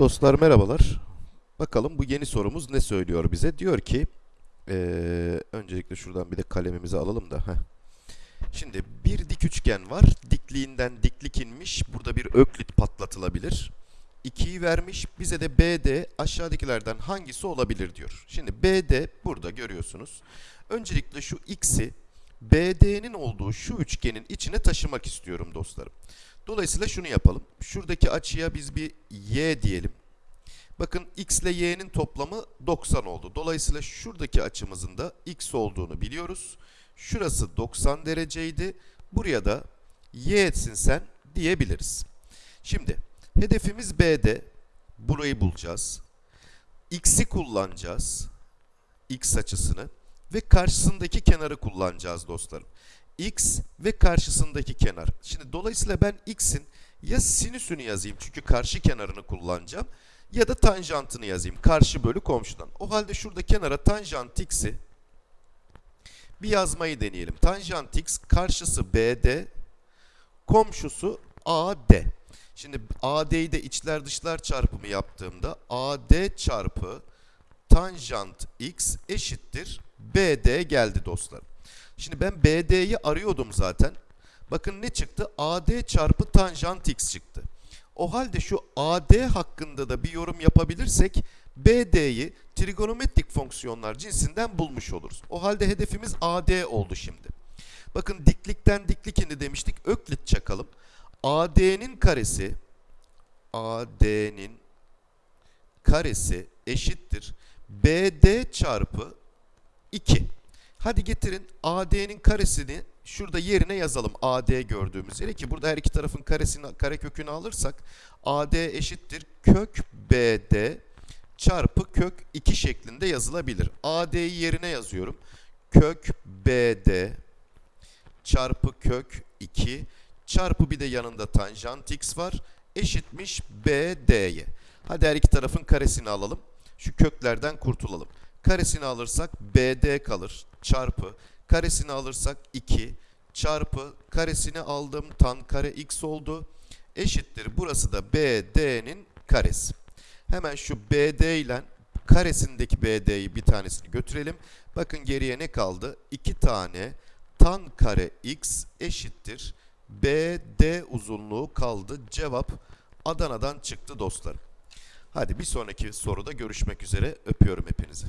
Dostlar merhabalar. Bakalım bu yeni sorumuz ne söylüyor bize? Diyor ki, eee, öncelikle şuradan bir de kalemimizi alalım da. heh. Şimdi bir dik üçgen var. Dikliğinden diklik inmiş. Burada bir öklit patlatılabilir. 2'yi vermiş. Bize de BD aşağıdakilerden hangisi olabilir diyor. Şimdi BD burada görüyorsunuz. Öncelikle şu x'i BD'nin olduğu şu üçgenin içine taşımak istiyorum dostlarım. Dolayısıyla şunu yapalım. Şuradaki açıya biz bir y diyelim. Bakın x ile y'nin toplamı 90 oldu. Dolayısıyla şuradaki açımızın da x olduğunu biliyoruz. Şurası 90 dereceydi. Buraya da y etsin sen diyebiliriz. Şimdi hedefimiz B'de. Burayı bulacağız. X'i kullanacağız. X açısını ve karşısındaki kenarı kullanacağız dostlarım. X ve karşısındaki kenar. Şimdi dolayısıyla ben X'in ya sinüsünü yazayım çünkü karşı kenarını kullanacağım ya da tanjantını yazayım karşı bölü komşudan. O halde şurada kenara tanjant X'i bir yazmayı deneyelim. Tanjant X karşısı BD, komşusu AD. Şimdi AD'yi de içler dışlar çarpımı yaptığımda AD çarpı tanjant X eşittir BD geldi dostlar. Şimdi ben BD'yi arıyordum zaten. Bakın ne çıktı? AD çarpı tanjant X çıktı. O halde şu AD hakkında da bir yorum yapabilirsek BD'yi trigonometrik fonksiyonlar cinsinden bulmuş oluruz. O halde hedefimiz AD oldu şimdi. Bakın diklikten diklik indi demiştik. Öklit çakalım. AD'nin karesi AD'nin karesi eşittir BD çarpı 2. Hadi getirin AD'nin karesini şurada yerine yazalım. AD gördüğümüz yere ki burada her iki tarafın karesini karekökünü alırsak AD eşittir kök BD çarpı kök 2 şeklinde yazılabilir. AD'yi yerine yazıyorum. Kök BD çarpı kök 2 çarpı bir de yanında tanjant x var eşitmiş BD'ye. Hadi her iki tarafın karesini alalım. Şu köklerden kurtulalım. Karesini alırsak BD kalır çarpı karesini alırsak 2 çarpı karesini aldım tan kare x oldu eşittir. Burası da BD'nin karesi. Hemen şu BD ile karesindeki BD'yi bir tanesini götürelim. Bakın geriye ne kaldı? 2 tane tan kare x eşittir. BD uzunluğu kaldı. Cevap Adana'dan çıktı dostlarım. Hadi bir sonraki soruda görüşmek üzere. Öpüyorum hepinizi.